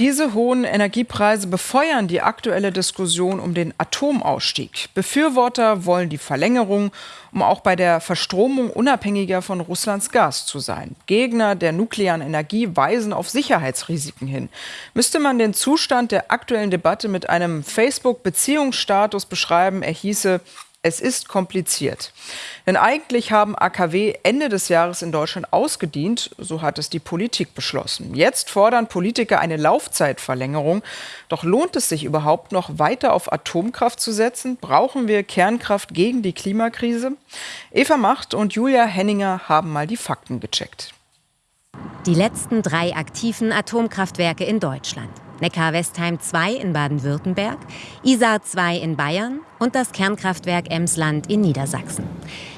Diese hohen Energiepreise befeuern die aktuelle Diskussion um den Atomausstieg. Befürworter wollen die Verlängerung, um auch bei der Verstromung unabhängiger von Russlands Gas zu sein. Gegner der nuklearen Energie weisen auf Sicherheitsrisiken hin. Müsste man den Zustand der aktuellen Debatte mit einem Facebook-Beziehungsstatus beschreiben, er hieße es ist kompliziert. Denn eigentlich haben AKW Ende des Jahres in Deutschland ausgedient, so hat es die Politik beschlossen. Jetzt fordern Politiker eine Laufzeitverlängerung. Doch lohnt es sich überhaupt noch weiter auf Atomkraft zu setzen? Brauchen wir Kernkraft gegen die Klimakrise? Eva Macht und Julia Henninger haben mal die Fakten gecheckt. Die letzten drei aktiven Atomkraftwerke in Deutschland. Neckar-Westheim 2 in Baden-Württemberg, Isar 2 in Bayern und das Kernkraftwerk Emsland in Niedersachsen.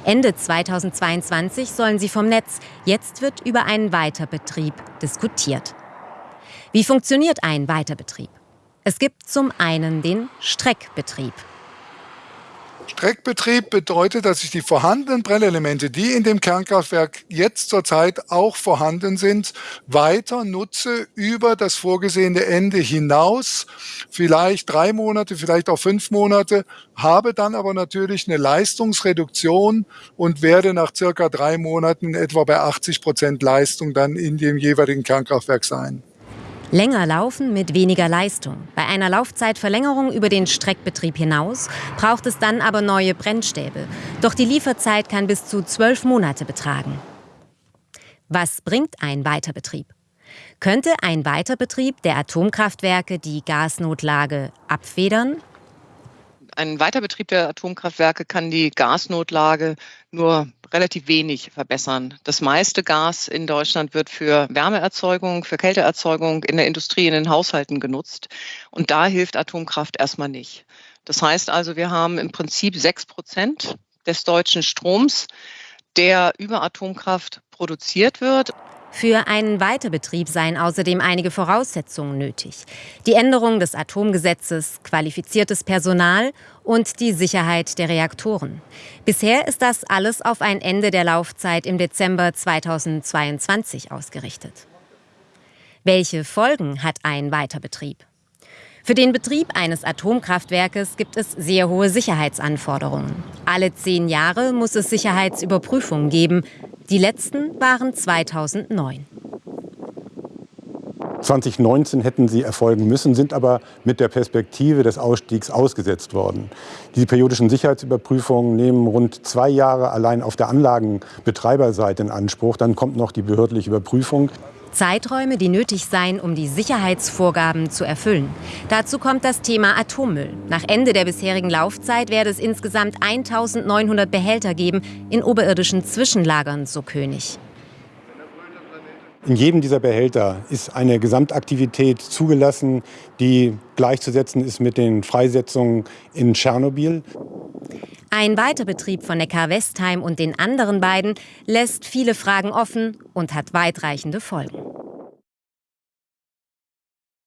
Ende 2022 sollen sie vom Netz. Jetzt wird über einen Weiterbetrieb diskutiert. Wie funktioniert ein Weiterbetrieb? Es gibt zum einen den Streckbetrieb. Streckbetrieb bedeutet, dass ich die vorhandenen Brennelemente, die in dem Kernkraftwerk jetzt zurzeit auch vorhanden sind, weiter nutze über das vorgesehene Ende hinaus, vielleicht drei Monate, vielleicht auch fünf Monate, habe dann aber natürlich eine Leistungsreduktion und werde nach circa drei Monaten etwa bei 80 Prozent Leistung dann in dem jeweiligen Kernkraftwerk sein. Länger laufen mit weniger Leistung. Bei einer Laufzeitverlängerung über den Streckbetrieb hinaus braucht es dann aber neue Brennstäbe. Doch die Lieferzeit kann bis zu zwölf Monate betragen. Was bringt ein Weiterbetrieb? Könnte ein Weiterbetrieb der Atomkraftwerke die Gasnotlage abfedern? Ein Weiterbetrieb der Atomkraftwerke kann die Gasnotlage nur relativ wenig verbessern. Das meiste Gas in Deutschland wird für Wärmeerzeugung, für Kälteerzeugung in der Industrie, in den Haushalten genutzt. Und da hilft Atomkraft erstmal nicht. Das heißt also, wir haben im Prinzip sechs Prozent des deutschen Stroms, der über Atomkraft produziert wird. Für einen Weiterbetrieb seien außerdem einige Voraussetzungen nötig. Die Änderung des Atomgesetzes, qualifiziertes Personal und die Sicherheit der Reaktoren. Bisher ist das alles auf ein Ende der Laufzeit im Dezember 2022 ausgerichtet. Welche Folgen hat ein Weiterbetrieb? Für den Betrieb eines Atomkraftwerkes gibt es sehr hohe Sicherheitsanforderungen. Alle zehn Jahre muss es Sicherheitsüberprüfungen geben. Die letzten waren 2009. 2019 hätten sie erfolgen müssen, sind aber mit der Perspektive des Ausstiegs ausgesetzt worden. Die periodischen Sicherheitsüberprüfungen nehmen rund zwei Jahre allein auf der Anlagenbetreiberseite in Anspruch. Dann kommt noch die behördliche Überprüfung. Zeiträume, die nötig seien, um die Sicherheitsvorgaben zu erfüllen. Dazu kommt das Thema Atommüll. Nach Ende der bisherigen Laufzeit werde es insgesamt 1900 Behälter geben in oberirdischen Zwischenlagern, so König. In jedem dieser Behälter ist eine Gesamtaktivität zugelassen, die gleichzusetzen ist mit den Freisetzungen in Tschernobyl. Ein Weiterbetrieb von Neckar-Westheim und den anderen beiden lässt viele Fragen offen und hat weitreichende Folgen.